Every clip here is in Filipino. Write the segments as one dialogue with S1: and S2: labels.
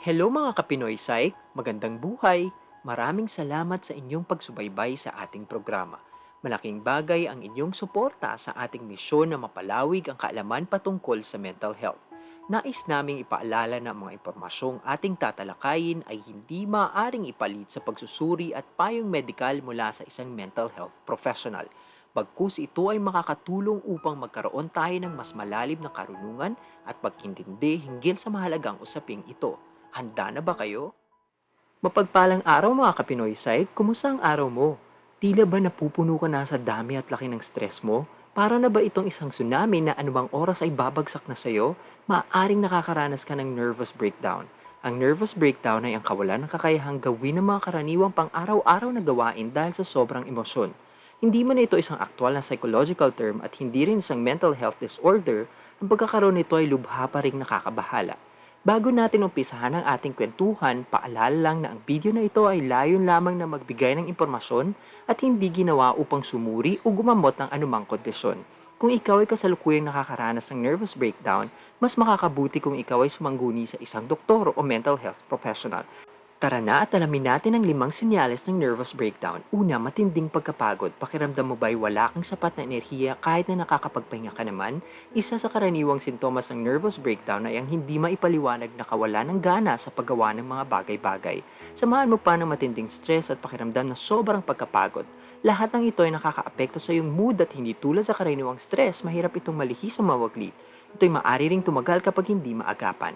S1: Hello mga Kapinoy Psych, magandang buhay. Maraming salamat sa inyong pagsubaybay sa ating programa. Malaking bagay ang inyong suporta sa ating misyon na mapalawig ang kaalaman patungkol sa mental health. Nais naming ipaalala na mga impormasyong ating tatalakayin ay hindi maaaring ipalit sa pagsusuri at payong medikal mula sa isang mental health professional. Bagkus ito ay makakatulong upang magkaroon tayo ng mas malalim na karunungan at pagkintindi hinggil sa mahalagang usaping ito. Handa na ba kayo? Mapagpalang araw mga Kapinoy Psych, kumusta ang araw mo? Tila ba napupuno ka na sa dami at laki ng stress mo? Para na ba itong isang tsunami na anumang oras ay babagsak na sa'yo? Maaaring nakakaranas ka ng nervous breakdown. Ang nervous breakdown ay ang kawalan ng kakayahang gawin ng mga karaniwang pang-araw-araw na gawain dahil sa sobrang emosyon. Hindi man ito isang aktual na psychological term at hindi rin isang mental health disorder, ang pagkakaroon nito ay lubha pa rin nakakabahala. Bago natin umpisahan ang ating kwentuhan, paalala lang na ang video na ito ay layon lamang na magbigay ng impormasyon at hindi ginawa upang sumuri o gumamot ng anumang kondisyon. Kung ikaw ay kasalukuyang nakakaranas ng nervous breakdown, mas makakabuti kung ikaw ay sumangguni sa isang doktor o mental health professional. Tara na at alamin natin ang limang senyales ng nervous breakdown. Una, matinding pagkapagod. Pakiramdam mo ba'y wala kang sapat na enerhiya kahit na nakakapagpahinga ka naman? Isa sa karaniwang sintomas ng nervous breakdown ay ang hindi maipaliwanag na kawalan ng gana sa paggawa ng mga bagay-bagay. Samahan mo pa ng matinding stress at pakiramdam na sobrang pagkapagod. Lahat ng ito ay nakakaapekto sa iyong mood at hindi tulad sa karaniwang stress, mahirap itong malihis o mawaglit. Ito'y maaari ring tumagal kapag hindi maagapan.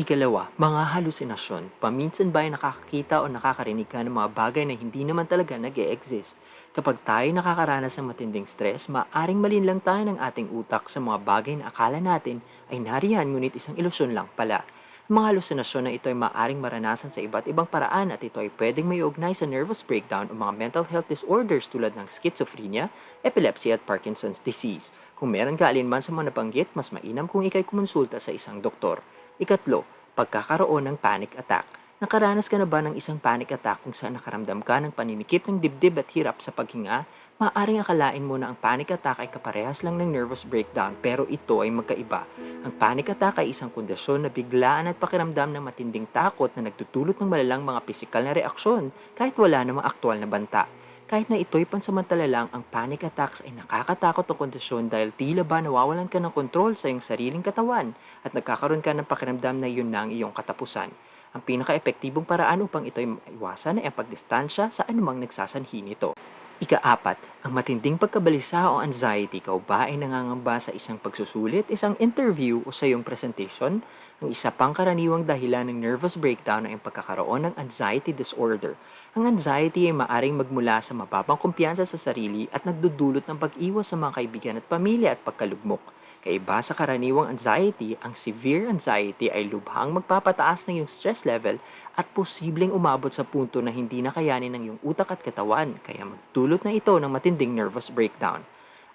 S1: Ikalawa, mga halusinasyon. Paminsan ba ay nakakakita o nakakarinig ka ng mga bagay na hindi naman talaga nag exist Kapag tayo nakakaranas ng matinding stress, maaring malinlang tayo ng ating utak sa mga bagay na akala natin ay nariyan ngunit isang ilusyon lang pala. Ang mga halusinasyon na ito ay maaring maranasan sa iba't ibang paraan at ito ay pwedeng may ugnay sa nervous breakdown o mga mental health disorders tulad ng schizophrenia, epilepsy at Parkinson's disease. Kung meron ka alinman sa mga nabanggit, mas mainam kung ikay kumonsulta sa isang doktor. Ikatlo, pagkakaroon ng panic attack. Nakaranas ka na ba ng isang panic attack kung saan nakaramdam ka ng paninikip ng dibdib at hirap sa paghinga? Maaring akalain mo na ang panic attack ay kaparehas lang ng nervous breakdown pero ito ay magkaiba. Ang panic attack ay isang kondisyon na biglaan at pakiramdam ng matinding takot na nagtutulot ng malalang mga pisikal na reaksyon kahit wala namang aktual na banta. Kahit na ito'y pansamantala lang, ang panic attacks ay nakakatakot na kondisyon dahil tila ba nawawalan ka ng kontrol sa iyong sariling katawan at nagkakaroon ka ng pakiramdam na yun na ang iyong katapusan. Ang pinaka-epektibong paraan upang ito'y maiwasan ay ang pagdistansya sa anumang nagsasanhi nito. Ikaapat, ang matinding pagkabalisa o anxiety. Ikaw ba ay nangangamba sa isang pagsusulit, isang interview o sa iyong presentation? Ang isa pang karaniwang dahilan ng nervous breakdown ay ang pagkakaroon ng anxiety disorder. Ang anxiety ay maaring magmula sa mababang kumpiyansa sa sarili at nagdudulot ng pag-iwas sa mga kaibigan at pamilya at pagkalugmok. Kaiba sa karaniwang anxiety, ang severe anxiety ay lubhang magpapataas ng iyong stress level at posibleng umabot sa punto na hindi na kayanin ng iyong utak at katawan kaya magdulot na ito ng matinding nervous breakdown.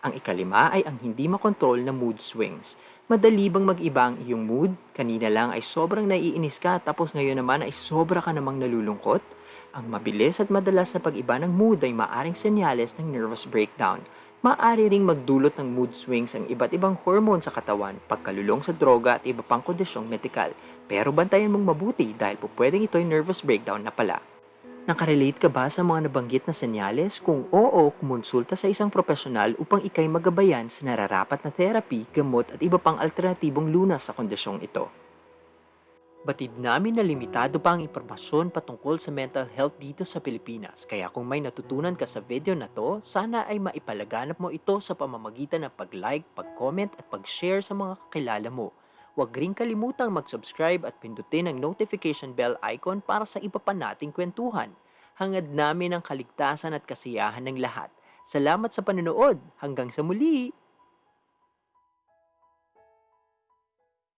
S1: Ang ikalima ay ang hindi makontrol na mood swings. Madali bang mag-iba ang iyong mood? Kanina lang ay sobrang naiinis ka tapos ngayon naman ay sobra ka namang nalulungkot? Ang mabilis at madalas na pag-iba ng mood ay maaring senyales ng nervous breakdown. Maaari ring magdulot ng mood swings ang iba't ibang hormone sa katawan, pagkalulong sa droga at iba pang kondisyong medikal. Pero bantayan mong mabuti dahil po pwedeng ito'y nervous breakdown na pala. Nakarelate ka ba sa mga nabanggit na senyales? Kung oo, kumonsulta sa isang profesional upang ikay magabayan sa nararapat na therapy, gamot at iba pang alternatibong lunas sa kondisyong ito. Batid namin na limitado pa ang impormasyon patungkol sa mental health dito sa Pilipinas. Kaya kung may natutunan ka sa video na to, sana ay maipalaganap mo ito sa pamamagitan ng pag-like, pag-comment at pag-share sa mga kakilala mo. Huwag rin kalimutang mag-subscribe at pindutin ang notification bell icon para sa iba pa nating kwentuhan. Hangad namin ang kaligtasan at kasiyahan ng lahat. Salamat sa panonood. Hanggang sa muli!